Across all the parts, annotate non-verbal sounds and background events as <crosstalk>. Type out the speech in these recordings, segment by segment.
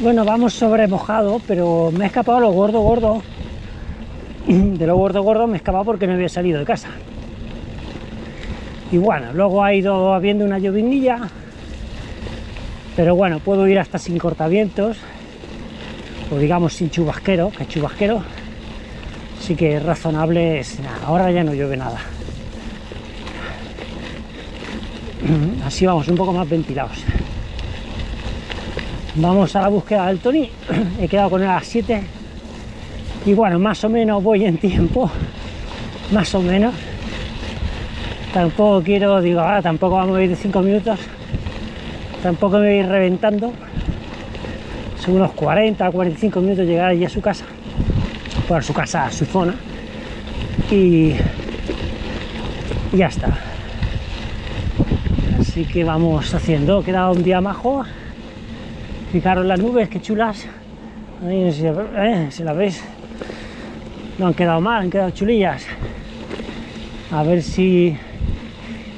Bueno, vamos sobre mojado, pero me he escapado lo gordo, gordo. <clears throat> De lo gordo, gordo me he escapado porque no había salido de casa. Y bueno, luego ha ido habiendo una llovinilla. Pero bueno, puedo ir hasta sin cortavientos. O digamos sin chubasquero, que chubasquero sí que razonable. Es nada. Ahora ya no llueve nada. <clears throat> Así vamos, un poco más ventilados. Vamos a la búsqueda del Tony. <clears throat> He quedado con él a las 7. Y bueno, más o menos voy en tiempo. <laughs> Más o menos. Tampoco quiero, digo, ahora tampoco vamos a ir de 5 minutos. Tampoco me voy a ir reventando. Son unos 40 45 minutos llegar allí a su casa. Por su casa, a su zona. Y, y ya está. Así que vamos haciendo. Queda un día majo. Fijaros las nubes, qué chulas. Ahí, si, eh, las veis, no han quedado mal, han quedado chulillas. A ver si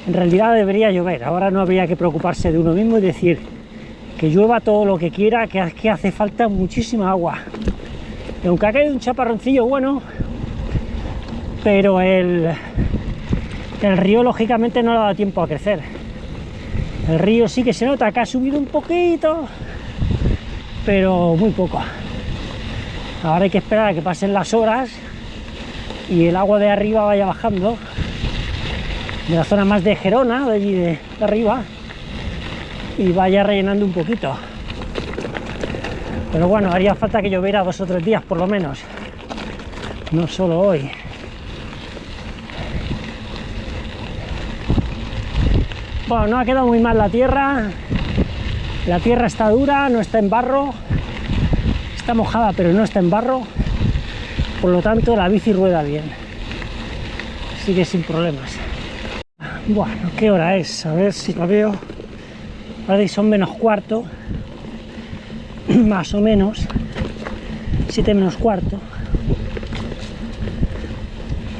en realidad debería llover. Ahora no habría que preocuparse de uno mismo y decir que llueva todo lo que quiera, que, hace falta muchísima agua. Aunque ha caído un chaparroncillo bueno, pero el, el río lógicamente no le ha dado tiempo a crecer. El río sí que se nota que ha subido un poquito, pero muy poco. Ahora hay que esperar a que pasen las horas y el agua de arriba vaya bajando de la zona más de Gerona, de allí de, arriba, y vaya rellenando un poquito. Pero bueno, haría falta que lloviera dos o tres días por lo menos, no solo hoy. Bueno, no ha quedado muy mal la tierra, la tierra está dura, no está en barro, está mojada pero no está en barro, por lo tanto la bici rueda bien, sigue sin problemas. Bueno, ¿qué hora es? A ver si lo veo. Ahora son menos cuarto, <clears throat> más o menos, 7 menos cuarto.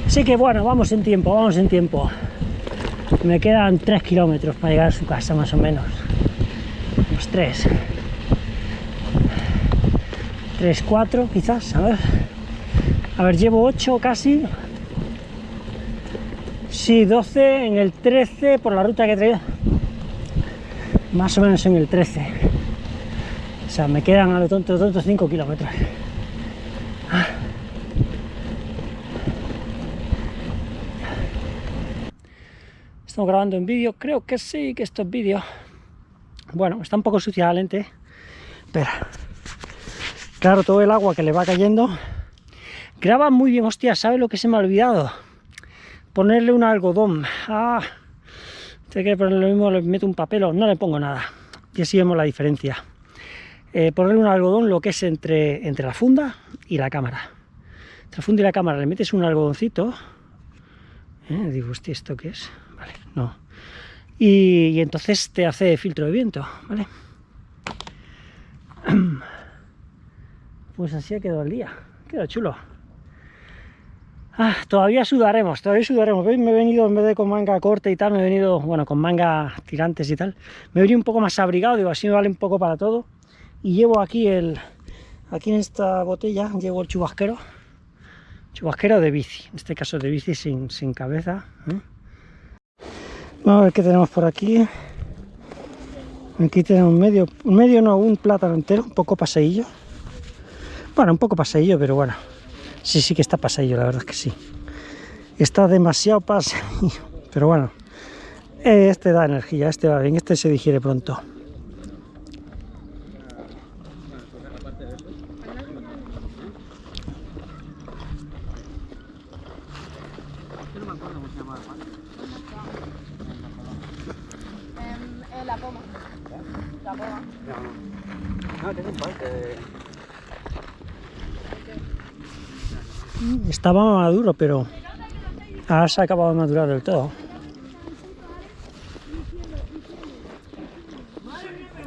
Así que bueno, vamos en tiempo, vamos en tiempo. Me quedan 3 kilómetros para llegar a su casa más o menos tres. 3 4 quizás a ver. A ver llevo 8 casi. Sí 12 en el 13 por la ruta que he traído. Más o menos en el 13 o sea me quedan a lo tonto tonto 5 kilómetros. Estamos grabando en vídeo, creo que sí, que esto es vídeo. Bueno, está un poco sucia la lente, pero claro, todo el agua que le va cayendo. Graba muy bien, hostia, ¿sabe lo que se me ha olvidado? Ponerle un algodón. Ah, tengo que ponerle lo mismo, le meto un papel o no le pongo nada. Y así vemos la diferencia. Eh, ponerle un algodón lo que es entre, entre la funda y la cámara. Entre la funda y la cámara le metes un algodoncito. Eh, digo, hostia, ¿esto qué es? Vale, no y, entonces te hace filtro de viento, ¿vale? <clears throat> Pues así ha quedado el día, quedado chulo. Ah, todavía sudaremos, todavía sudaremos. Me he venido, en vez de con manga corta y tal, me he venido, bueno, con manga tirantes y tal. Me he venido un poco más abrigado, digo, así me vale un poco para todo. Y llevo aquí el, aquí en esta botella, llevo el chubasquero. Chubasquero de bici, en este caso de bici sin, sin cabeza. ¿eh? Vamos a ver qué tenemos por aquí. Aquí tenemos medio, medio no, un plátano entero, un poco paseillo. Bueno, un poco paseillo, pero bueno. Sí, sí que está paseillo, la verdad es que sí. Está demasiado paseillo, pero bueno. Este da energía, este va bien, este se digiere pronto. Estaba maduro, pero ahora se ha acabado de madurar del todo.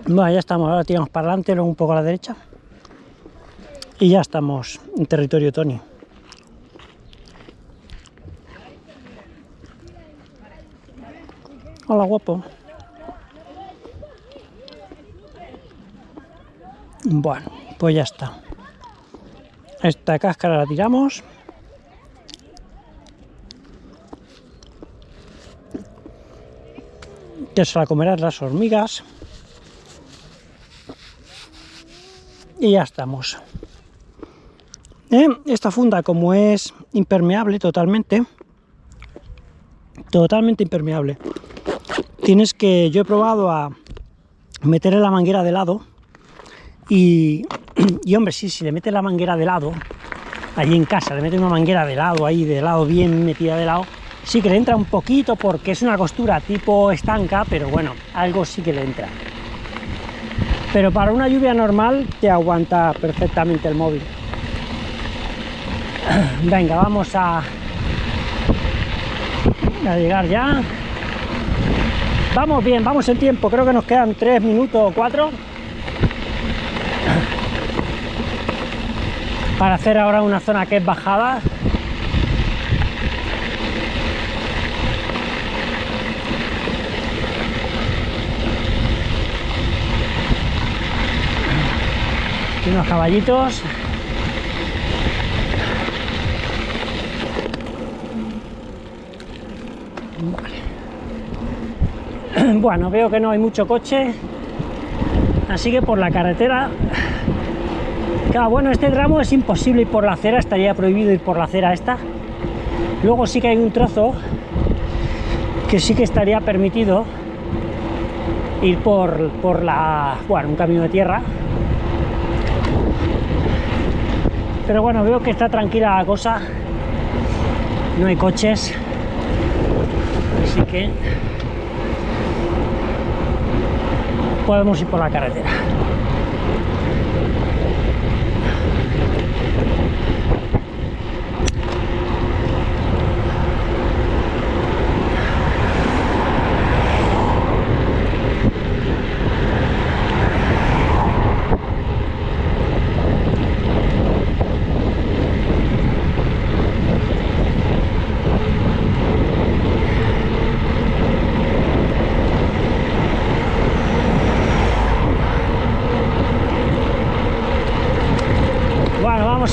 Bueno, ya estamos, ahora tiramos para adelante, luego un poco a la derecha. Y ya estamos en territorio Tony. Hola, guapo. Bueno, pues ya está. Esta cáscara la tiramos. Que se la comerán las hormigas. Y ya estamos. ¿Eh? Esta funda, como es impermeable totalmente, totalmente impermeable, tienes que, yo he probado a meterle la manguera de lado y, y hombre, sí, si le metes la manguera de lado, allí en casa, le metes una manguera de lado, ahí de lado, bien metida de lado, sí que le entra un poquito porque es una costura tipo estanca, pero bueno, algo sí que le entra. Pero para una lluvia normal te aguanta perfectamente el móvil. <clears throat> Venga, vamos a, a llegar ya. Vamos bien, vamos en tiempo, creo que nos quedan tres minutos o cuatro. Para hacer ahora una zona que es bajada. Unos caballitos. <clears throat> Bueno, veo que no hay mucho coche, así que por la carretera... Bueno, este tramo es imposible ir por la acera, estaría prohibido ir por la acera esta. Luego sí que hay un trozo que sí que estaría permitido ir por, por la... bueno, un camino de tierra. Pero bueno, veo que está tranquila la cosa, no hay coches, así que podemos ir por la carretera.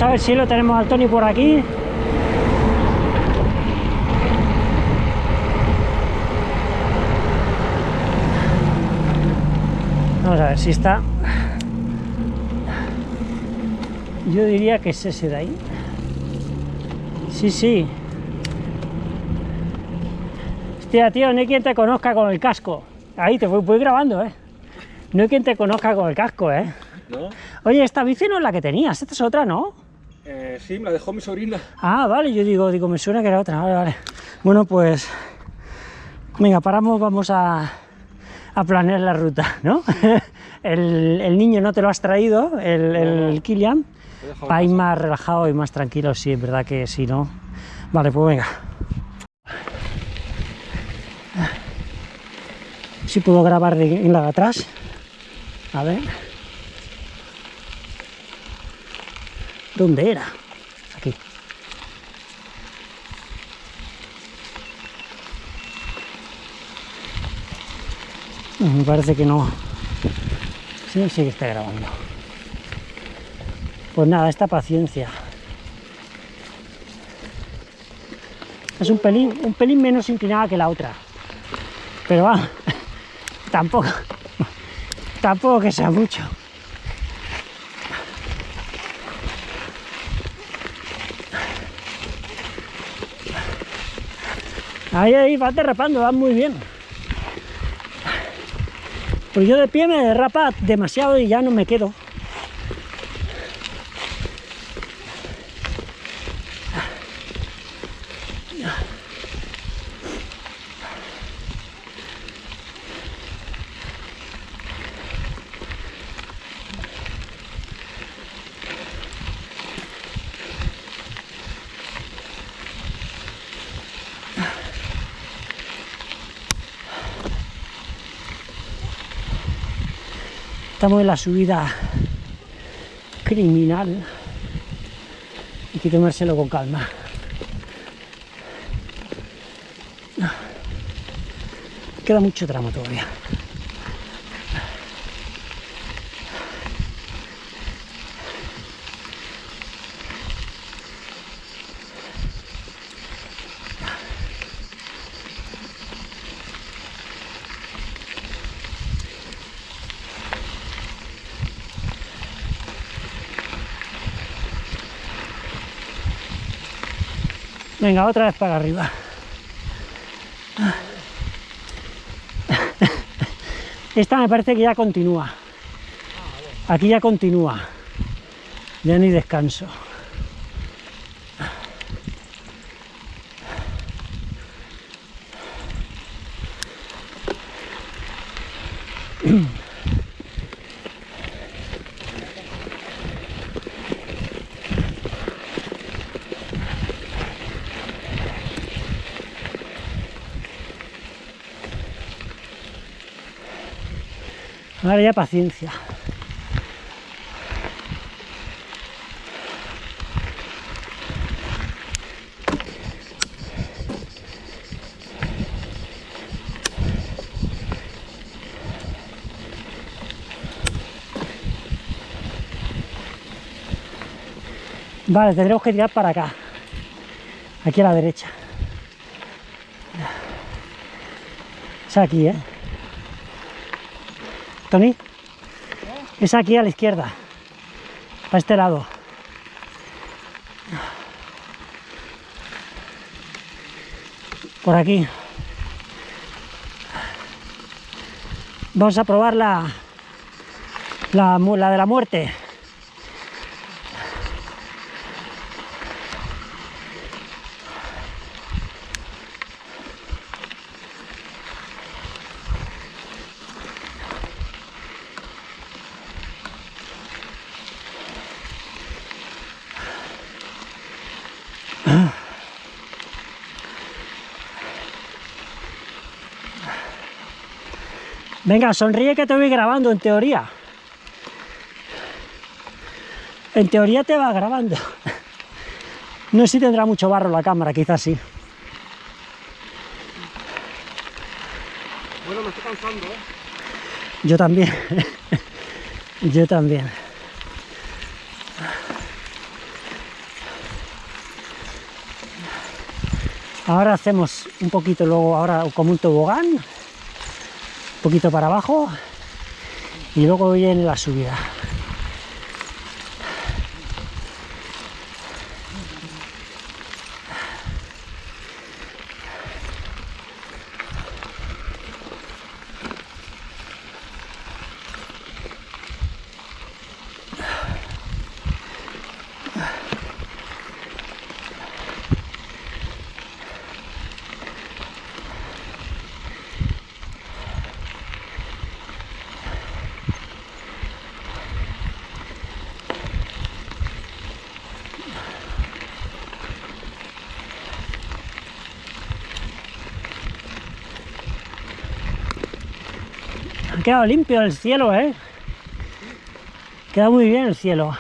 A ver si lo tenemos al Tony por aquí. Vamos a ver si está. Yo diría que es ese de ahí. Sí, sí. Hostia, tío, no hay quien te conozca con el casco. Ahí te voy, grabando, ¿eh? No hay quien te conozca con el casco, ¿eh? Oye, esta bici no es la que tenías, esta es otra, ¿no? Eh, sí, me la dejó mi sobrina. Ah, vale, yo digo, digo, me suena que era otra, vale, vale. Bueno, pues, venga, paramos, vamos a, a planear la ruta, ¿no? <laughs> el, el, niño no te lo has traído, el, el Kilian, para ir más relajado y más tranquilo, sí, es verdad que sí, ¿no? Vale, pues venga. Si puedo grabar en la de atrás. A ver. ¿Dónde era? Aquí. me parece que no. Sí, sí que está grabando. Pues nada, esta paciencia. Es un pelín, un pelín menos inclinada que la otra. Pero va, <laughs> tampoco, tampoco que sea mucho. Ahí, ahí, va derrapando, va muy bien. Pues yo de pie me derrapa demasiado y ya no me quedo. Estamos en la subida criminal. Hay que tomárselo con calma. Queda mucho tramo todavía. Venga, otra vez para arriba. Esta me parece que ya continúa. Aquí ya continúa. Ya ni descanso. Paciencia. Vale, tendremos que tirar para acá. Aquí a la derecha. Aquí, ¿eh? Tony. Es aquí a la izquierda. Para este lado. Por aquí. Vamos a probar la, la, la de la muerte. Venga, sonríe que te voy grabando, en teoría. En teoría te va grabando. No sé si tendrá mucho barro la cámara, quizás sí. Bueno, me estoy cansando, ¿eh? Yo también. Yo también. Ahora hacemos un poquito luego, ahora como un tobogán, poquito para abajo y luego viene la subida. Ha quedado limpio el cielo, ¿eh? Queda muy bien el cielo.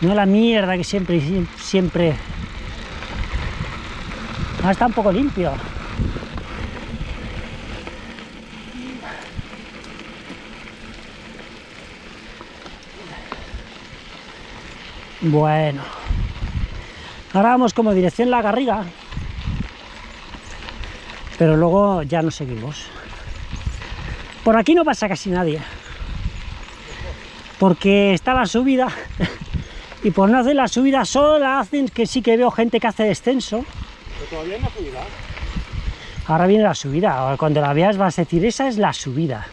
No la mierda que siempre, siempre... Ahora está un poco limpio. Bueno. Ahora vamos como dirección La Garriga. Pero luego ya nos seguimos. Por aquí no pasa casi nadie. Porque está la subida. <laughs> Y por no hacer la subida solo la hacen, que sí que veo gente que hace descenso. Pero todavía no subida. Ahora viene la subida. Ahora Cuando la veas vas a decir, esa es la subida.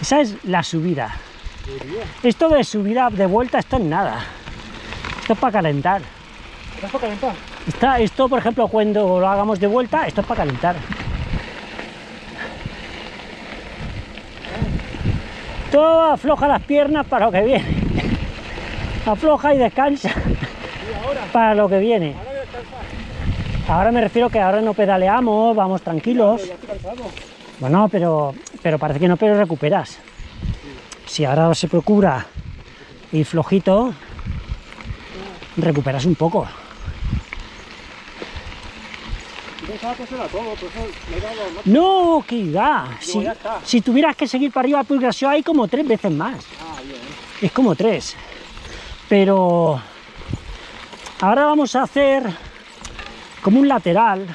Esa es la subida. Esto de subida de vuelta, esto es nada. Esto es para calentar. ¿Estás para calentar? Está, esto, por ejemplo, cuando lo hagamos de vuelta, esto es para calentar. Afloja las piernas para lo que viene. Afloja y descansa para lo que viene. Ahora me refiero que ahora no pedaleamos, vamos tranquilos. Bueno, pero, pero parece que no, pero recuperas. Si ahora se procura ir flojito, recuperas un poco. Yo pensaba que eso era todo, por eso me he dado más. No. Si, ya está. si tuvieras que seguir para arriba, pues hay como tres veces más. Ah, bien. Es como tres. Pero ahora vamos a hacer como un lateral.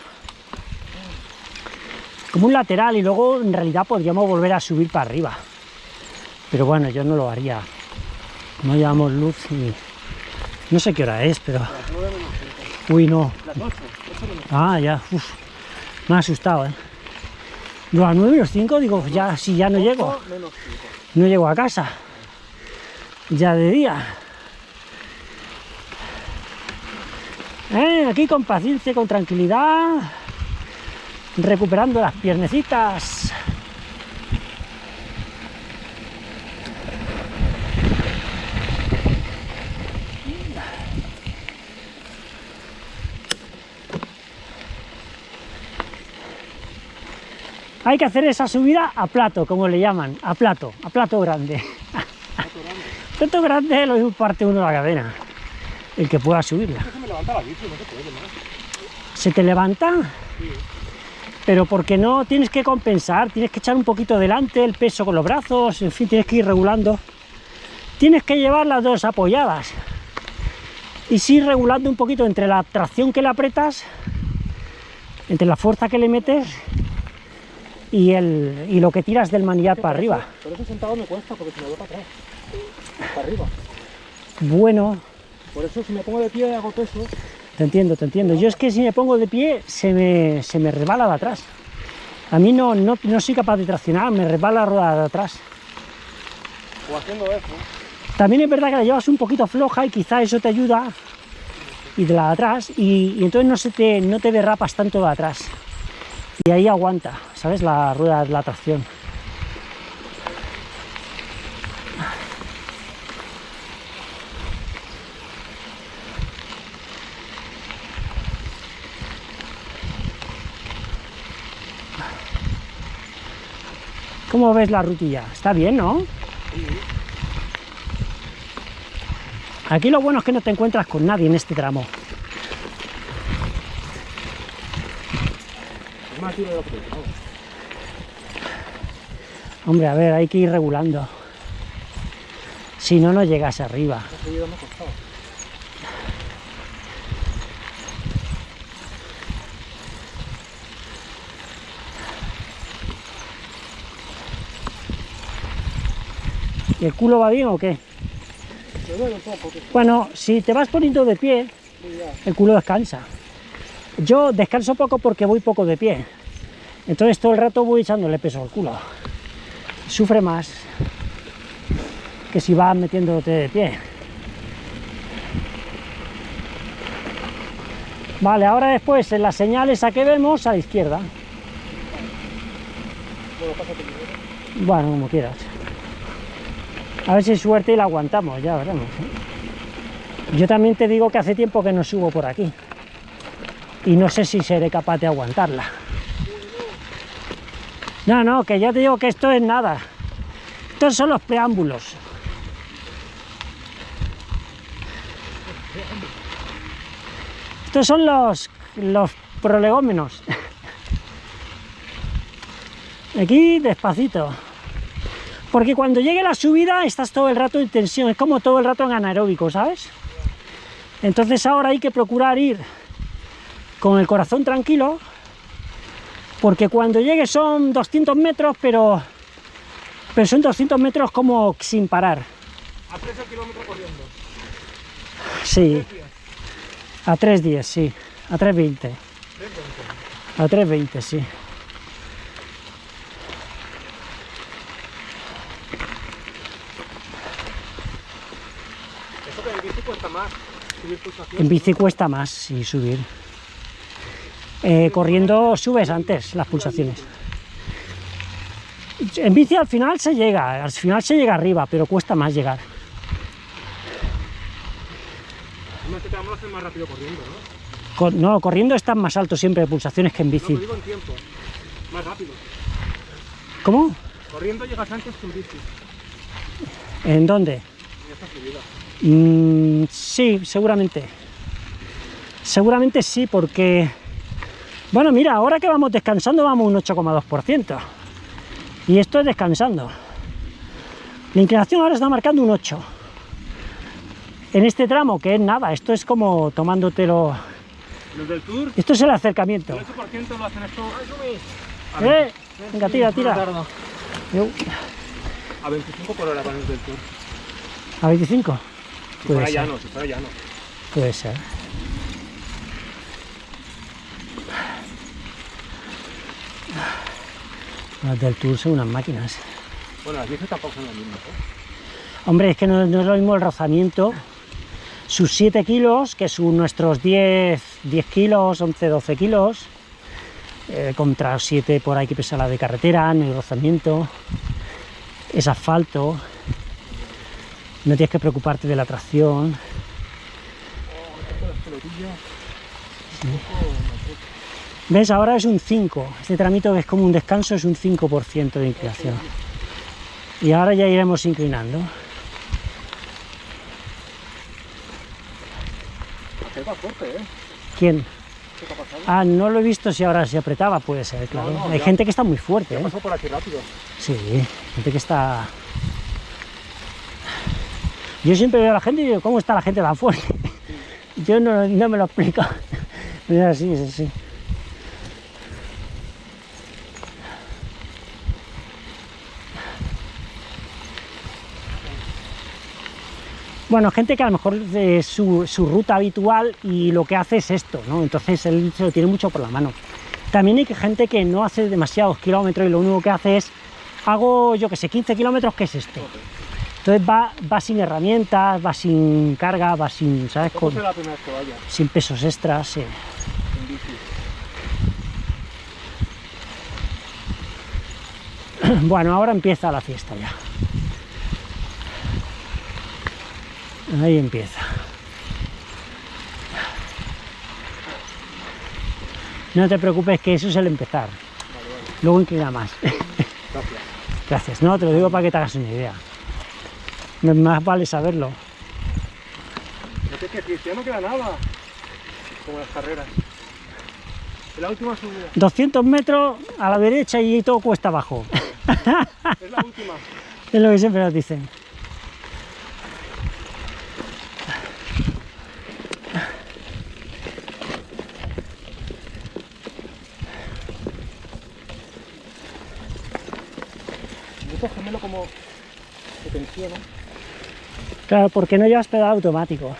Como un lateral y luego en realidad podríamos volver a subir para arriba. Pero bueno, yo no lo haría. No llevamos luz y... No sé qué hora es, pero... Uy, no. Las 8. 8 menos. Ah, ya. Uf. Me ha asustado, ¿eh? A las 9 y los 5 digo, ya, si ya no llego. 8 menos 5. No llego a casa. Ya de día. Eh, aquí con paciencia, con tranquilidad. Recuperando las piernecitas. Hay que hacer esa subida a plato, como le llaman, a plato, a plato grande. Plato grande lo mismo parte uno de la cadena, el que pueda subirla. Se me levanta la bici, no se puede más. ¿Se te levanta? Pero porque no tienes que compensar, tienes que echar un poquito delante el peso con los brazos, en fin, tienes que ir regulando. Tienes que llevar las dos apoyadas y sí regulando un poquito entre la tracción que le apretas, entre la fuerza que le metes y, el, y lo que tiras del manillar para arriba. Por eso sentado me cuesta, porque se me va para atrás. Para arriba. Bueno, Por eso si me pongo de pie hago peso, Te entiendo, te entiendo. Yo es que si me pongo de pie se me, se me resbala de atrás. A mí no, no, no soy capaz de traccionar, me resbala la rueda de atrás. o haciendo eso. También es verdad que la llevas un poquito floja y quizá eso te ayuda y de la de atrás y, y entonces no, se te, no te derrapas tanto de atrás. Y ahí aguanta, ¿sabes? La rueda de la tracción. ¿Cómo ves la rutilla? Está bien, ¿no? Aquí lo bueno es que no te encuentras con nadie en este tramo. Hombre, a ver, hay que ir regulando. Si no, no llegas arriba. ¿Y el culo va bien o qué? Bueno, si te vas poniendo de pie, el culo descansa. Yo descanso poco porque voy poco de pie. Entonces todo el rato voy echándole peso al culo. Sufre más que si vas metiéndote de pie. Vale, ahora después en las señales a que vemos a la izquierda. Bueno, como quieras. A ver si suerte y la aguantamos, ya veremos. ¿eh? Yo también te digo que hace tiempo que no subo por aquí. Y no sé si seré capaz de aguantarla. No, no, que ya te digo que esto es nada. Estos son los preámbulos. Estos son los, los prolegómenos. Aquí despacito. Porque cuando llegue la subida estás todo el rato en tensión, es como todo el rato en anaeróbico, ¿sabes? Entonces ahora hay que procurar ir con el corazón tranquilo, porque cuando llegue son 200 metros, pero, pero son 200 metros como sin parar. A 13 kilómetros corriendo. Sí, a 3.10, sí, a 3.20, a 3.20, sí. Eso que en bici cuesta más. Subir pulsaciones. En bici cuesta más sí, subir. Eh, corriendo subes antes las pulsaciones. En bici al final se llega, al final se llega arriba, pero cuesta más llegar. Además que te vamos a hacer más rápido corriendo, ¿no? No, corriendo están más altos siempre de pulsaciones que en bici. digo en tiempo. Más rápido. ¿Cómo? Corriendo llegas antes que en bici. ¿En dónde? En esta subida. Mm, sí, seguramente. Seguramente sí, porque... Bueno, mira, ahora que vamos descansando vamos un 8,2%. Y esto es descansando. La inclinación ahora está marcando un 8. En este tramo, que es nada, esto es como tomándotelo... Los del Tour, Esto es el acercamiento. el 8% lo hacen esto. ¡Eh! Venga, tira, tira. A 25 por hora van los del Tour. A 25. Si fuera ser. llano, si fuera llano. Puede ser. Las del Tour son unas máquinas. Bueno, las 10 tampoco son las mismas, ¿eh? Hombre, es que no, no es lo mismo el rozamiento. Sus 7 kilos, que son nuestros 10, 10 kilos, 11, 12 kilos, eh, contra 7 por ahí que pesa la de carretera, en el rozamiento, es asfalto, no tienes que preocuparte de la tracción. Las pelotillas. ¿Ves? Ahora es un 5. Este tramito que es como un descanso es un 5% de inclinación. Y ahora ya iremos inclinando. Fuerte, ¿eh? ¿Quién? ¿Qué te ha pasado? Ah, no lo he visto si ahora se apretaba, puede ser, claro. no, Hay ya. gente que está muy fuerte, Ya ¿eh? pasó por aquí rápido. Sí, gente que está... Yo siempre veo a la gente y digo, ¿cómo está la gente tan fuerte? Yo no, no me lo explico. Es así, es así. Bueno, gente que a lo mejor su, su ruta habitual y lo que hace es esto, ¿no? Entonces él se lo tiene mucho por la mano. También hay gente que no hace demasiados kilómetros y lo único que hace es, hago, yo que sé, 15 kilómetros, ¿qué es esto? Entonces va, va sin herramientas, va sin carga, va sin, ¿sabes? ¿Cómo Con- la que vaya sin pesos extras, sí. <clears throat> Bueno, ahora empieza la fiesta ya. Ahí empieza. No te preocupes que eso es el empezar. Luego inclina más. Gracias. <laughs> Gracias. No, te lo digo para que te hagas una idea. Más vale saberlo. No ya no queda nada. Como las carreras. La última subida. 200 metros a la derecha y todo cuesta abajo. Es la última. <laughs> Es lo que siempre nos dicen. Claro, porque no llevas pedal automático.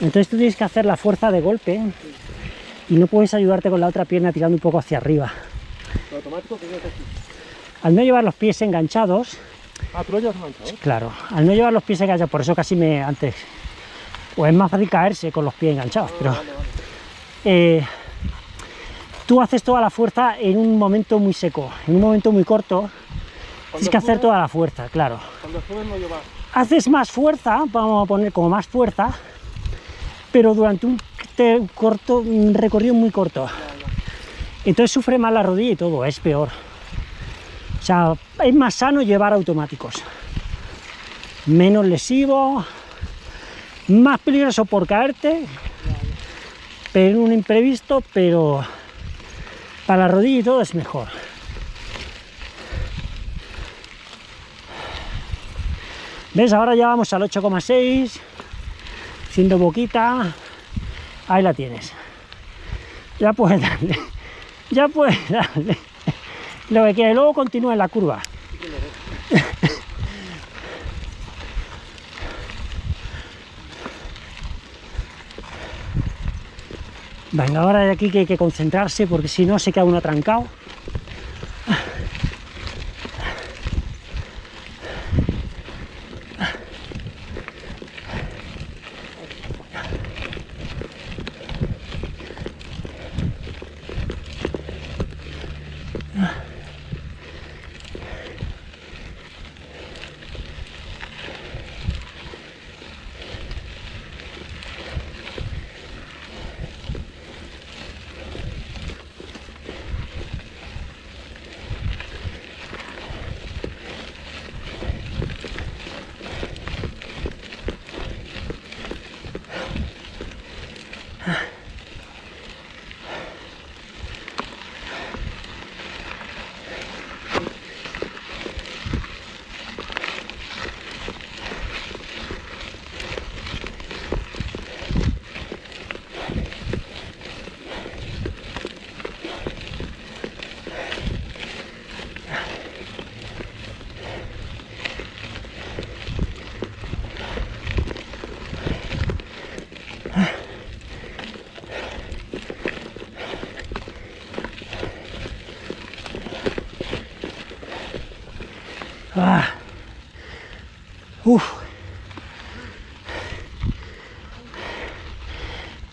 Entonces tú tienes que hacer la fuerza de golpe y no puedes ayudarte con la otra pierna tirando un poco hacia arriba. Lo automático que aquí. Al no llevar los pies enganchados, Ah, tú lo llevas enganchado. claro, al no llevar los pies enganchados, por eso casi me antes, pues es más fácil caerse con los pies enganchados, Ah, pero vale, vale. eh, tú haces toda la fuerza en un momento muy seco, en un momento muy corto, tienes que hacer toda la fuerza, claro. Cuando subes no llevas. haces más fuerza, vamos a poner como más fuerza, pero durante un, corto, un recorrido muy corto. Entonces sufre más la rodilla y todo, es peor. O sea, es más sano llevar automáticos. Menos lesivo, más peligroso por caerte, pero en un imprevisto, pero para la rodilla y todo es mejor. ¿Ves? Ahora ya vamos al 8,6, siendo boquita. Ahí la tienes. Ya puedes darle. <laughs> Ya puedes darle. Lo que quiere, luego continúa en la curva. <laughs> Venga, ahora de aquí que hay que concentrarse porque si no se queda uno atrancado.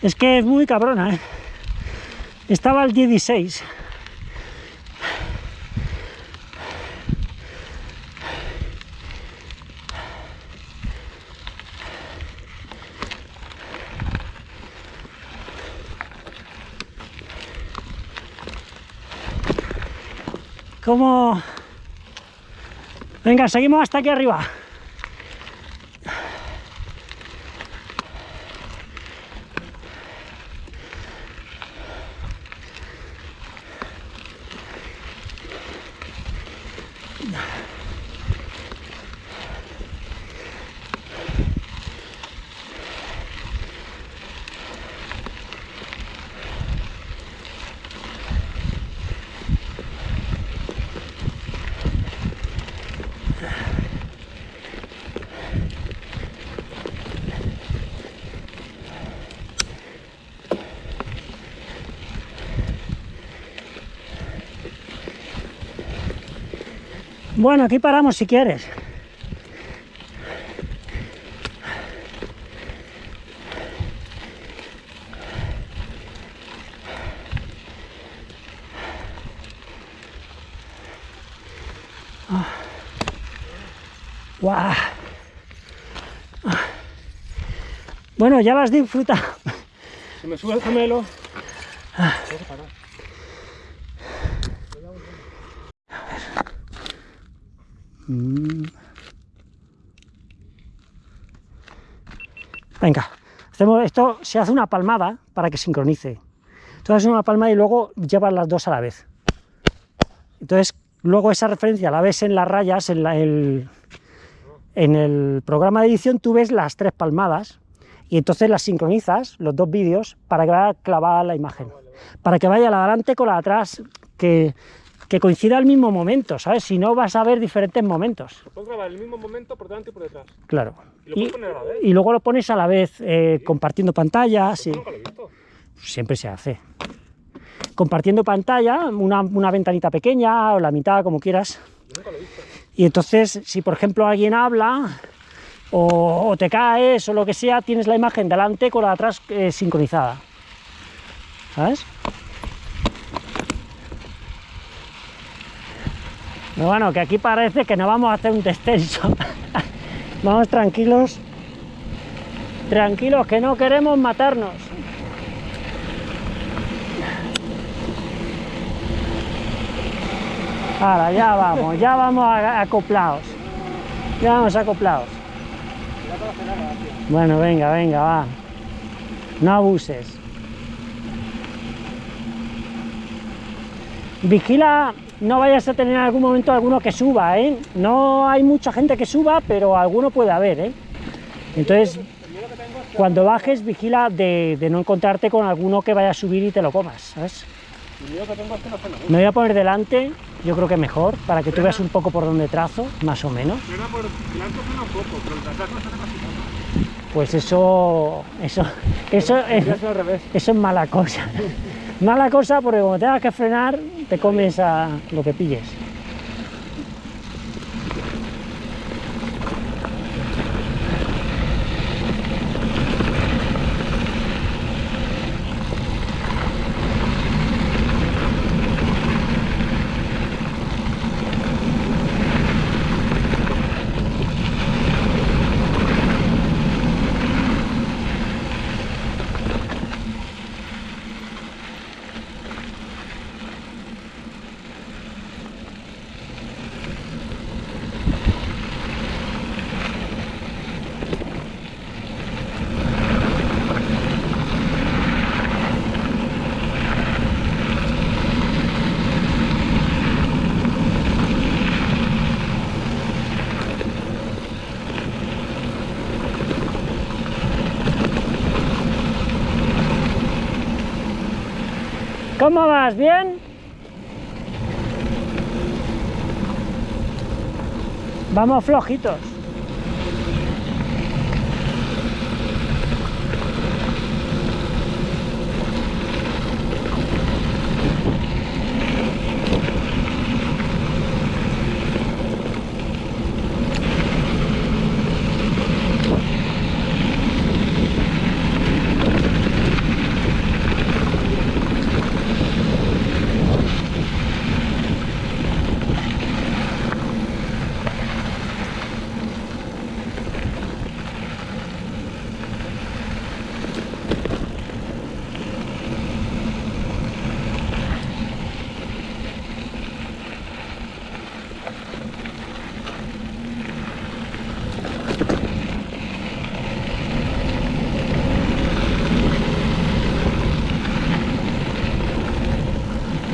Es que es muy cabrona, ¿eh? Estaba al 16. ¿Cómo? Venga, seguimos hasta aquí arriba. Bueno, aquí paramos si quieres. Ah. Bueno, ya las has disfrutado. Se me sube el gemelo. Ah. Tengo que parar. Mm. Venga, hacemos esto, se hace una palmada para que sincronice. Entonces una palmada y luego llevas las dos a la vez. Entonces, luego esa referencia la ves en las rayas, en, la- el, en el programa de edición tú ves las tres palmadas y entonces las sincronizas, los dos vídeos, para que vaya clavada la imagen. Para que vaya la de adelante con la de atrás, que, que coincida al mismo momento, ¿sabes? Si no vas a ver diferentes momentos. Lo puedo grabar el mismo momento por delante y por detrás. Claro. Y lo Y, puedo poner a la vez. y luego lo pones a la vez eh, compartiendo pantalla, sí, Nunca lo he visto. siempre se hace. Compartiendo pantalla, una, una ventanita pequeña o la mitad, como quieras. Yo nunca lo he visto. Y entonces, si por ejemplo alguien habla o, o te caes o lo que sea, tienes la imagen delante con la de atrás eh, sincronizada. ¿Sabes? Pero bueno, que aquí parece que no vamos a hacer un descenso. <laughs> vamos tranquilos. Tranquilos, que no queremos matarnos. Ahora, ya vamos, ya vamos acoplados. Ya vamos acoplados. Bueno, venga, venga, va. No abuses. Vigila, no vayas a tener en algún momento alguno que suba, ¿eh? No hay mucha gente que suba, pero alguno puede haber, ¿eh? Entonces, cuando bajes, vigila de, no encontrarte con alguno que vaya a subir y te lo comas, ¿sabes? Me voy a poner delante, yo creo que mejor, para que tú veas un poco por dónde trazo, más o menos. Pues eso, eso, eso es, Ya es al revés. eso es mala cosa. Mala cosa porque como tengas que frenar, te comes a lo que pilles. ¿Cómo vas? ¿Bien? Vamos flojitos.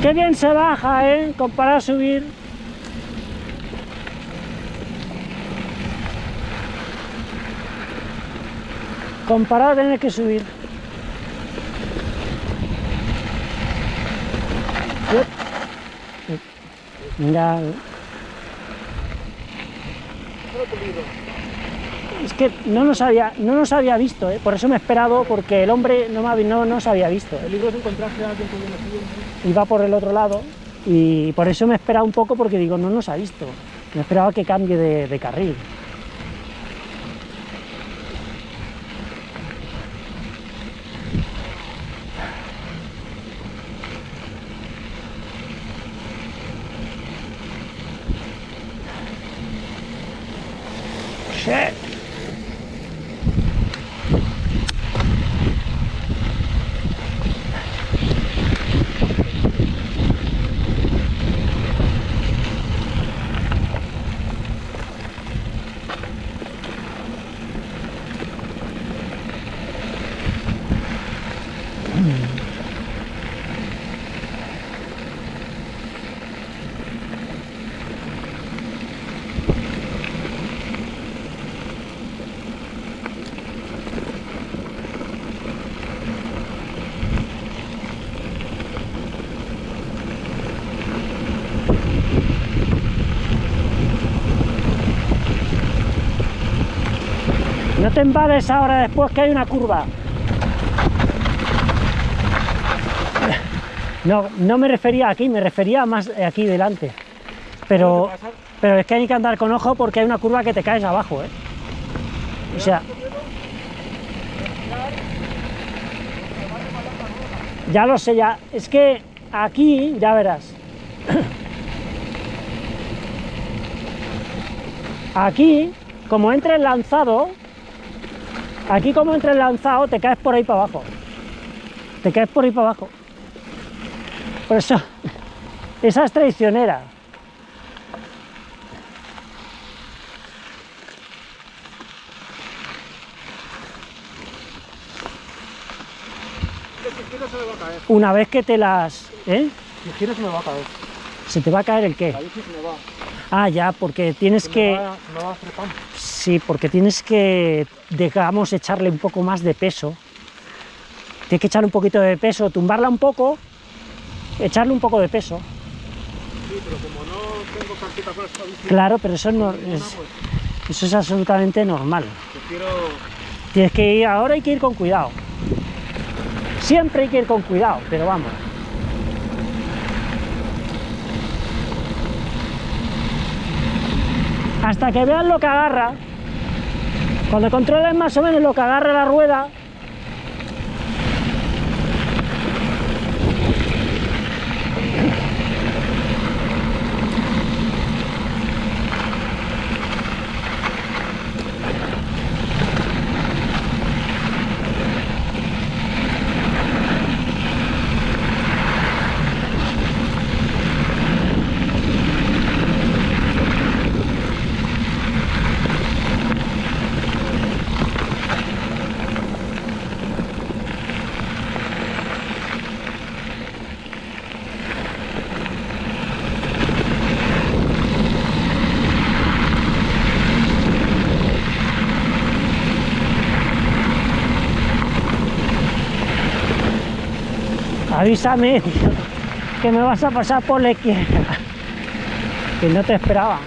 Qué bien se baja, ¿eh? Comparado a subir. Comparado a tener que subir. Mira, que no nos había, no nos había visto, ¿eh? por eso me he esperado, porque el hombre no, me había- no nos había visto. El libro es encontrarse a alguien que. Iba por el otro lado y por eso me he esperado un poco, porque digo, no nos ha visto. Me esperaba que cambie de, de carril. Te embales ahora después que hay una curva. No, no me refería aquí, me refería más aquí delante. Pero, pero es que hay que andar con ojo porque hay una curva que te caes abajo, ¿eh? O sea... Ya lo sé, ya. Es que aquí, ya verás. Aquí, como entre el lanzado, aquí como entre el lanzado, te caes por ahí para abajo. Te caes por ahí para abajo. Por eso, <laughs> esa es traicionera. Si giro se me va a caer. Una vez que te las... ¿eh? Si giro se me va a caer. ¿Se te va a caer el qué? La bici se me va. Ah, ya, porque tienes que... va, va. Sí, porque tienes que, digamos, echarle un poco más de peso. Tienes que echarle un poquito de peso, tumbarla un poco, echarle un poco de peso. Sí, pero como no tengo carpeta con esta bici, Claro, pero eso, no, es, eso es absolutamente normal. prefiero... Tienes que ir, ahora hay que ir con cuidado. Siempre hay que ir con cuidado, pero vamos. Hasta que veas lo que agarra, cuando controles más o menos lo que agarra la rueda, avísame que me vas a pasar por la izquierda. Que no te esperaba.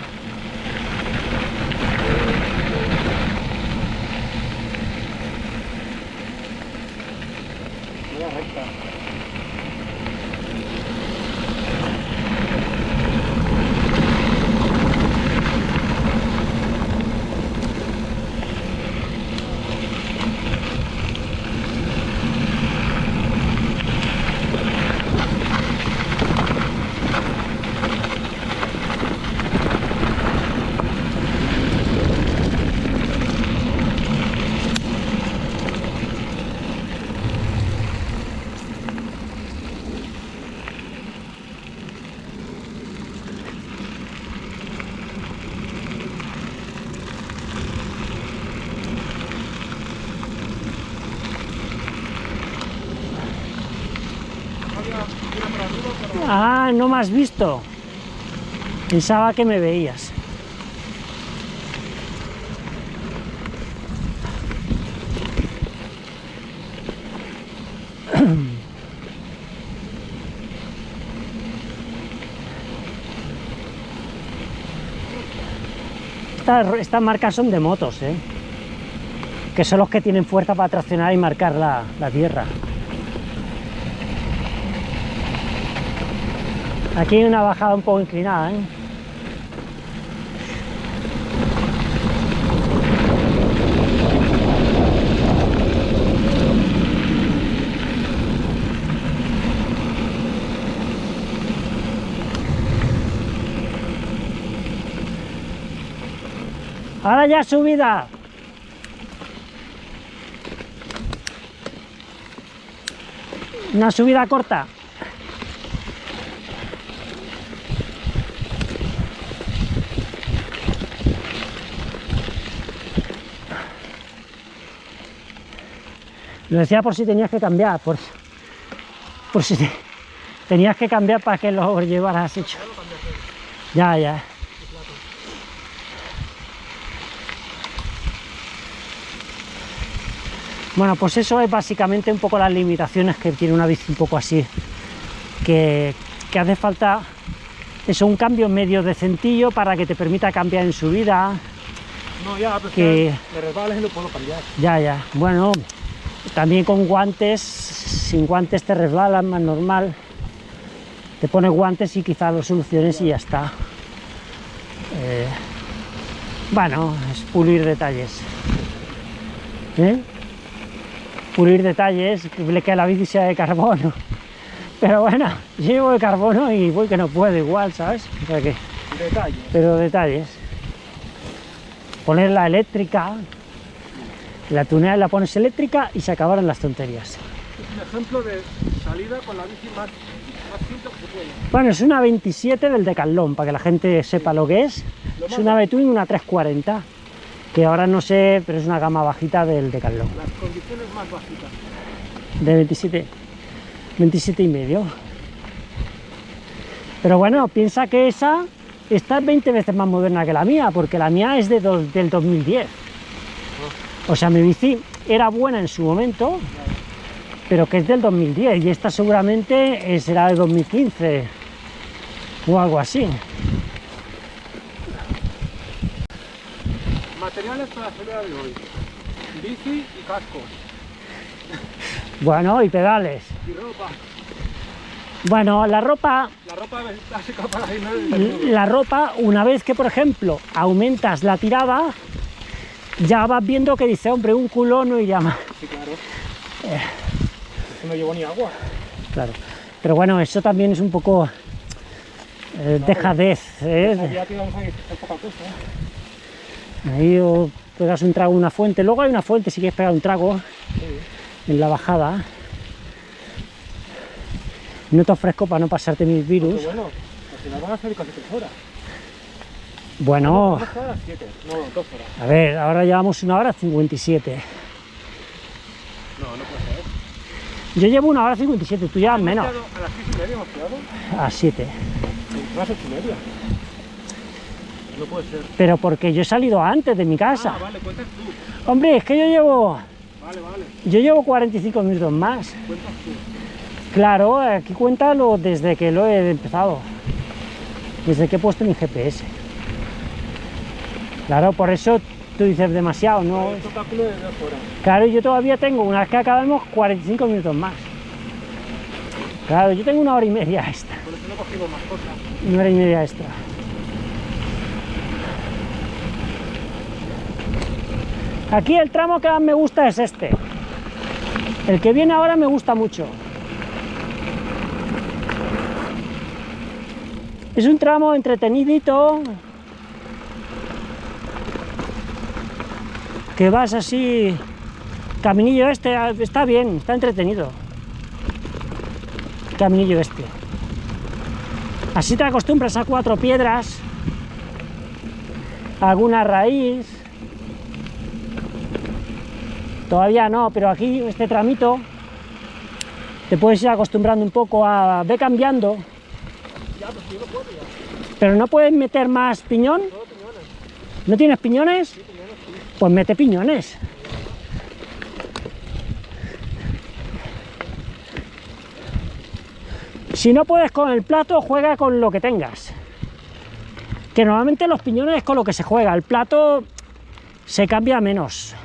Ah, no me has visto. Pensaba que me veías. <clears throat> Estas, marcas son de motos, ¿eh? que son los que tienen fuerza para traccionar y marcar la, la tierra. Aquí hay una bajada un poco inclinada, ¿eh? Ahora ya subida. Una subida corta. Lo decía por si tenías que cambiar, por, por si te- tenías que cambiar para que lo llevaras hecho. Ya, ya. Bueno, pues eso es básicamente un poco las limitaciones que tiene una bici un poco así. Que, que hace falta eso, un cambio medio decentillo para que te permita cambiar en subida. No, ya, pero Que- que me resbales y lo puedo cambiar. Ya, ya. Bueno, también con guantes, sin guantes te resbalan más normal. Te pones guantes y quizás lo soluciones y ya está. Eh, bueno, es pulir detalles. ¿Eh? Pulir detalles, que que la bici sea de carbono. <laughs> Pero bueno, yo llevo de carbono y voy que no puedo igual, ¿sabes? O sea que, Detalle. pero detalles. Poner la eléctrica, la tunea la pones eléctrica y se acabaron las tonterías. Es un ejemplo de salida con la bici más, más simple que se puede. Bueno, es una 27 del Decathlon, para que la gente sepa lo que es. Lo Es una Between, una 340, que ahora no sé, pero es una gama bajita del Decathlon. Las condiciones más bajitas. de 27, 27 y medio. Pero bueno, piensa que esa está 20 veces más moderna que la mía, porque la mía es de dos- del 2010. O sea, mi bici era buena en su momento, pero que es del 2010 y esta seguramente eh, será de 2015 o algo así. Materiales para la de hoy. Bici y casco. Bueno, y pedales. Y ropa. Bueno, la ropa La ropa básica para la ropa, una vez que, por ejemplo, aumentas la tirada, ya vas viendo que dice, hombre, un culo no iría más. Sí, claro. No llevo ni agua. Claro. Pero bueno, eso también es un poco eh, dejadez. ¿eh? Te vamos a hacer poca cosa. ¿eh? Ahí o pegas un trago en una fuente. Luego hay una fuente si quieres pegar un trago Sí. en la bajada. No te ofrezco para no pasarte mis virus. bueno, al final van a salir casi tres horas. Bueno, a las siete. No, horas. a ver, ahora llevamos una hora 57. No, no puede ser. Yo llevo una hora 57, tú llevas menos. A las seis y media hemos quedado. A 7. A las ocho y media. No puede ser. Pero porque yo he salido antes de mi casa. Ah, vale, cuentas tú. Hombre, es que yo llevo, Vale, vale. yo llevo 45 minutos más. Cuentas tú. Claro, aquí cuéntalo desde que lo he empezado. Desde que he puesto mi GPS. Claro, por eso tú dices demasiado, ¿no? Esto cálculo de dos horas. Claro, yo todavía tengo, una vez que acabemos, 45 minutos más. Claro, yo tengo una hora y media extra. Por eso no cogimos más cosas. Una hora y media extra. Aquí el tramo que más me gusta es este. El que viene ahora me gusta mucho. Es un tramo entretenidito. Que vas así. Caminillo este, está bien, está entretenido. Caminillo este. Así te acostumbras a cuatro piedras, alguna raíz. Todavía no, pero aquí este tramito te puedes ir acostumbrando un poco a... ve cambiando pero no no puedes meter más piñón. Piñones. ¿No tienes piñones? Pues mete piñones. Si no puedes con el plato, juega con lo que tengas. Que normalmente los piñones es con lo que se juega. El plato se cambia menos.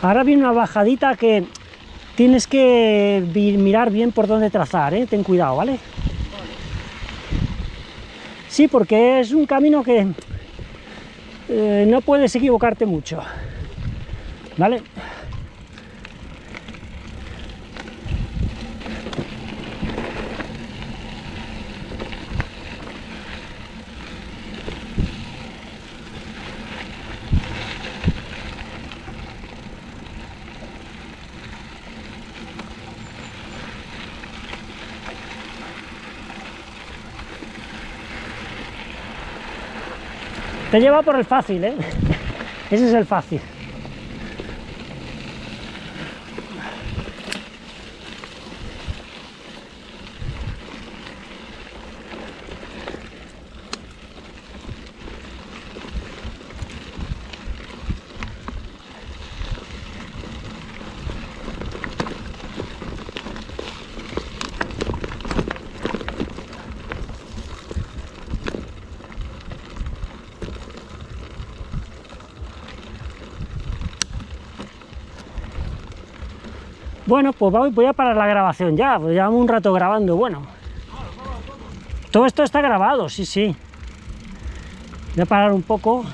Ahora viene una bajadita que tienes que mirar bien por dónde trazar, ¿eh? ten cuidado, ¿vale? Sí, porque es un camino que eh, no puedes equivocarte mucho, ¿vale? Te lleva por el fácil, ¿eh? Ese es el fácil. Bueno, pues voy, a parar la grabación ya, pues llevamos un rato grabando, bueno. Todo esto está grabado, sí, sí. Voy a parar un poco.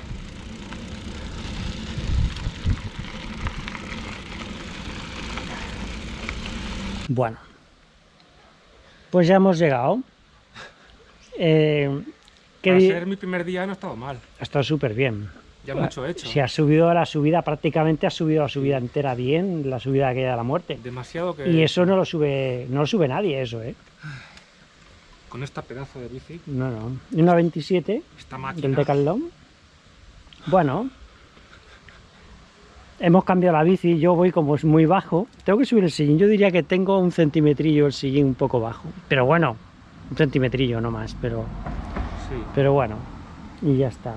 Bueno, pues ya hemos llegado. Eh, ¿qué Para ser mi primer día no ha estado mal. ha estado súper bien. Ya mucho hecho. Si has subido la subida, prácticamente has subido la subida entera bien, la subida que a la muerte. Demasiado que Y eso no lo sube, no lo sube nadie, eso, ¿eh? con esta pedazo de bici, No, no. Una 27 esta máquina. del Decathlon. Bueno. Hemos cambiado la bici, yo voy como es muy bajo. Tengo que subir el sillín, yo diría que tengo un centimetrillo el sillín un poco bajo. Pero bueno, un centimetrillo no más, pero, Sí. pero bueno. Y ya está.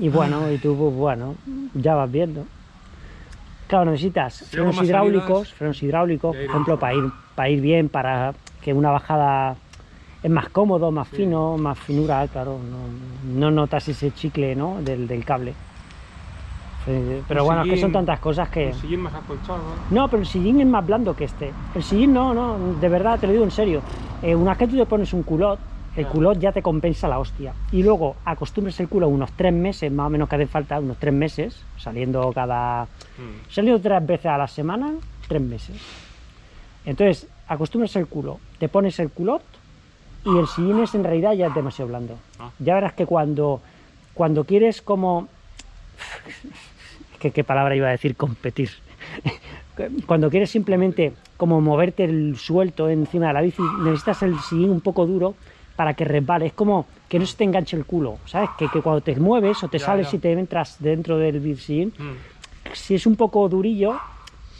Y bueno, y tú, pues bueno, ya vas viendo. Claro, necesitas frenos hidráulicos, frenos hidráulicos, por ejemplo, para ir, para ir bien, para que una bajada es más cómodo, más fino, más finura, claro, no, no notas ese chicle ¿no? del, del cable. Pero bueno, es que son tantas cosas que... Un sillín más acolchado. No, pero el sillín es más blando que este. El sillín no, no, de verdad, te lo digo en serio. Eh, una vez que tú te pones un culot, el culot ya te compensa la hostia. Y luego acostumbres el culo unos tres meses, más o menos que hace falta, unos tres meses, saliendo cada... Mm. Saliendo tres veces a la semana, tres meses. Entonces, acostumbras el culo, te pones el culot y el sillín es en realidad ya es demasiado blando. Ah. Ya verás que cuando, cuando quieres como... <laughs> ¿Qué, ¿Qué palabra iba a decir? Competir. <laughs> Cuando quieres simplemente como moverte el suelto encima de la bici, necesitas el sillín un poco duro para que resbale. Es como que no se te enganche el culo, ¿sabes? Que, que cuando te mueves o te Ya, sales ya. y te entras dentro del sillín, Mm. si es un poco durillo,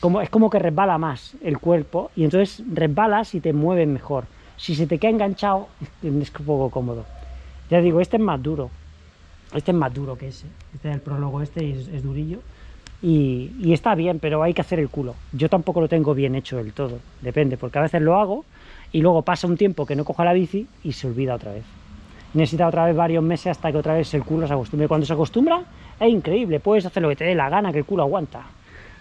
como, es como que resbala más el cuerpo y entonces resbalas y te mueves mejor. Si se te queda enganchado, <laughs> es un poco cómodo. Ya digo, este es más duro. Este es más duro que ese. Este es el prólogo este y es, es durillo. Y, y está bien, pero hay que hacer el culo. Yo tampoco lo tengo bien hecho del todo. Depende, porque a veces lo hago y luego pasa un tiempo que no cojo la bici y se olvida otra vez. necesita otra vez varios meses hasta que otra vez el culo se acostumbre. Cuando se acostumbra, es increíble, puedes hacer lo que te dé la gana, que el culo aguanta.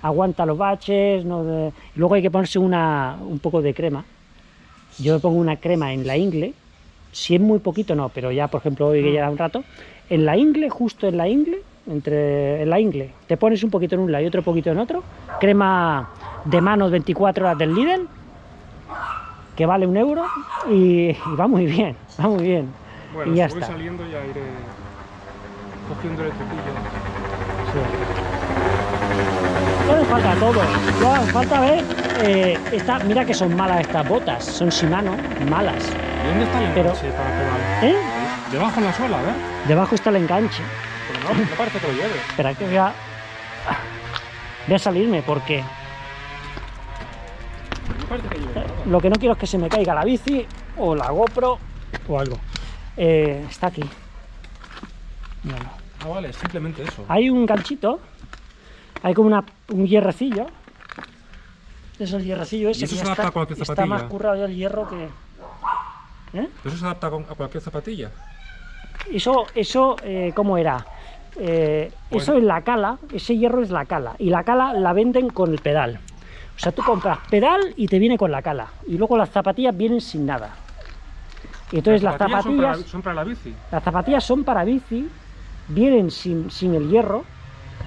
Aguanta los baches, luego hay que ponerse una, un poco de crema. Yo pongo una crema en la ingle, si es muy poquito no, pero ya por ejemplo hoy que lleva un rato, en la ingle, justo en la ingle, entre en la ingle, te pones un poquito en un lado y otro poquito en otro, crema de manos 24 horas del Lidl, que vale un euro y, y va muy bien, va muy bien. Bueno, y ya si voy está. saliendo ya iré cogiendo el cepillo. No le falta todo, ya falta ver, eh, esta, mira que son malas estas botas, son Shimano, malas, ¿Y dónde está el Pero- enganche para pegar? ¿eh? Debajo en la suela, a ver. Debajo está el enganche, Pero no, no parece que lo lleve. espera que voy a, voy a salirme porque lo que no quiero es que se me caiga la bici o la GoPro o algo. Eh, está aquí. Míralo. Ah, vale, simplemente eso. Hay un ganchito, hay como una, un hierrecillo. Es el hierrecillo ese. ¿Y eso que se adapta está, a cualquier está zapatilla? más currado ya el hierro que. ¿Eh? ¿Eso se adapta a cualquier zapatilla? Eso, eso eh, ¿cómo era? Eh, Bueno. Eso es la cala, ese hierro es la cala. Y la cala la venden con el pedal. O sea, tú compras pedal y te viene con la cala. Y luego las zapatillas vienen sin nada. Y entonces las zapatillas, la- son para la bici. las zapatillas son para bici, vienen sin, sin el hierro,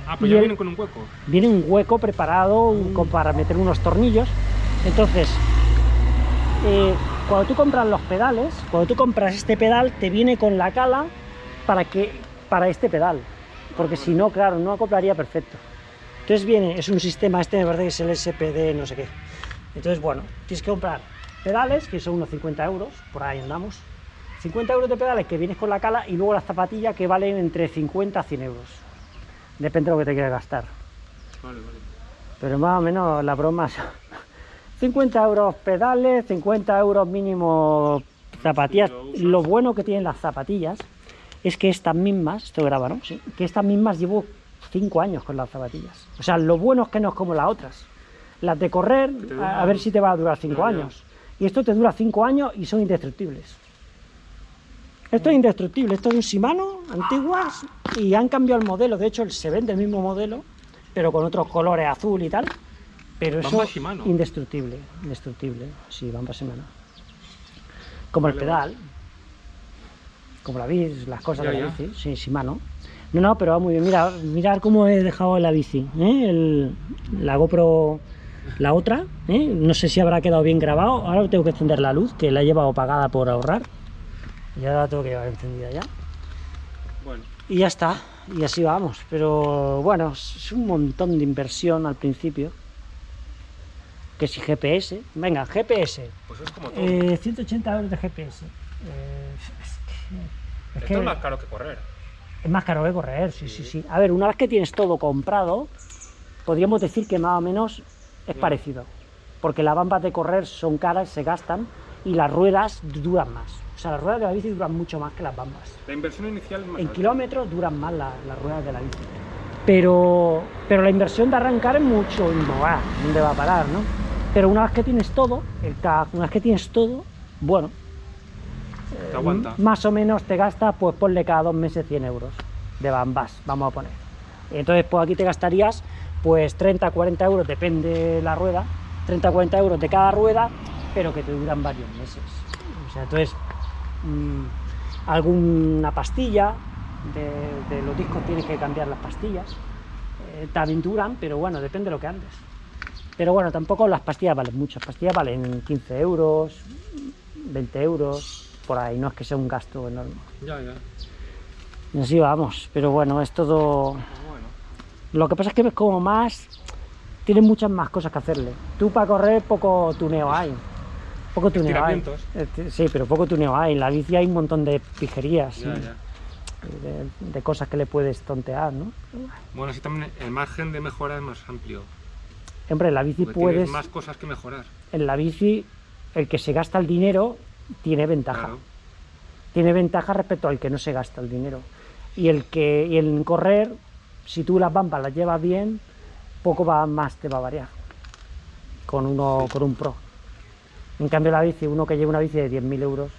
Ah, pues ya el- vienen con un hueco. viene un hueco preparado con- para meter unos tornillos. Entonces, eh, cuando tú compras los pedales, cuando tú compras este pedal, te viene con la cala para, que, para este pedal. Porque si no, claro, no acoplaría perfecto. Entonces viene, es un sistema, este me parece que es el SPD, no sé qué. Entonces, bueno, tienes que comprar pedales, que son unos 50 euros, por ahí andamos. 50 euros de pedales que vienes con la cala y luego las zapatillas que valen entre 50 a 100 euros. Depende de lo que te quieras gastar. Vale, vale. Pero más o menos la broma son <laughs> 50 euros pedales, 50 euros mínimo zapatillas. Lo bueno que tienen las zapatillas es que estas mismas, esto graba, ¿no? Sí. Que estas mismas llevo 5 años con las zapatillas. O sea, lo bueno es que no es como las otras. Las de correr, a, ver si te va a durar 5 Ya, ya. años. Y esto te dura 5 años y son indestructibles. Esto es indestructible, esto es un Shimano, antiguas, y han cambiado el modelo. De hecho, se vende el mismo modelo, pero con otros colores azul y tal. Pero eso Shimano. indestructible, indestructible. Sí, Bamba Shimano. Como el pedal, como la bici, las cosas Ya, de la bici, sí, Shimano. No, no, pero va muy bien. Mira, mirad cómo he dejado la bici. ¿eh? El- la GoPro, la otra. ¿eh? No sé si habrá quedado bien grabado. Ahora tengo que encender la luz, que la he llevado apagada por ahorrar. Y ahora la tengo que llevar encendida ya. Bueno, Y ya está. Y así vamos. Pero bueno, es un montón de inversión al principio. Que si GPS. Venga, GPS. pues es como todo. Eh, 180 euros de GPS. Eh, es que, es Esto que es más caro que correr. Es más caro que correr, sí, sí, Sí. A ver, una vez que tienes todo comprado, podríamos decir que más o menos es Ya. parecido. Porque las bambas de correr son caras, se gastan y las ruedas duran más. O sea, las ruedas de la bici duran mucho más que las bambas. La inversión inicial más En alta. kilómetros duran más la- las ruedas de la bici. Pero, pero la inversión de arrancar es mucho, y no va, ¿dónde va a parar, no? Pero una vez que tienes todo, el una vez que tienes todo, bueno, Te aguanta. M- Más o menos te gastas, pues ponle cada dos meses 100 euros de bambas, vamos a poner. Entonces, pues aquí te gastarías pues 30, 40 euros, depende la rueda, 30, 40 euros de cada rueda, pero que te duran varios meses. O sea, entonces, mm, alguna pastilla, de, de los discos tienes que cambiar las pastillas, eh, también duran, pero bueno, depende de lo que andes. Pero bueno, tampoco las pastillas valen mucho, las pastillas valen 15 euros, 20 euros, por ahí, no es que sea un gasto enorme. Ya, ya. Y así vamos, pero bueno, es todo... Pues bueno. Lo que pasa es que es como más... Tienes muchas más cosas que hacerle. Tú para correr poco tuneo hay. Poco tuneo hay. Este, Sí, pero poco tuneo hay. En la bici hay un montón de pijerías, Ya, y ya. De, de cosas que le puedes tontear, ¿no? Bueno, sí también el margen de mejora es más amplio. Hombre, en la bici Porque puedes... más cosas que mejorar. En la bici, el que se gasta el dinero tiene ventaja. Claro. tiene ventaja respecto al que no se gasta el dinero. Y el que y el correr, si tú las bambas las llevas bien, poco va, más te va a variar con uno con un pro. En cambio la bici, uno que lleva una bici de 10.000 euros,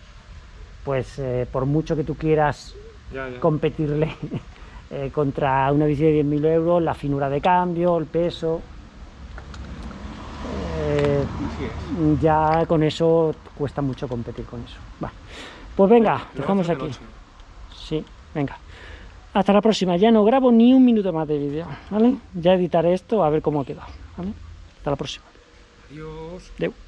pues eh, por mucho que tú quieras Ya, ya. competirle <laughs> eh, contra una bici de 10.000 euros, la finura de cambio, el peso, eh, ya con eso cuesta mucho competir con eso. Va. Pues venga, dejamos aquí. Sí, venga. Hasta la próxima. Ya no grabo ni un minuto más de vídeo, ¿vale? Ya editaré esto a ver cómo ha quedado, ¿vale? Hasta la próxima. Adiós.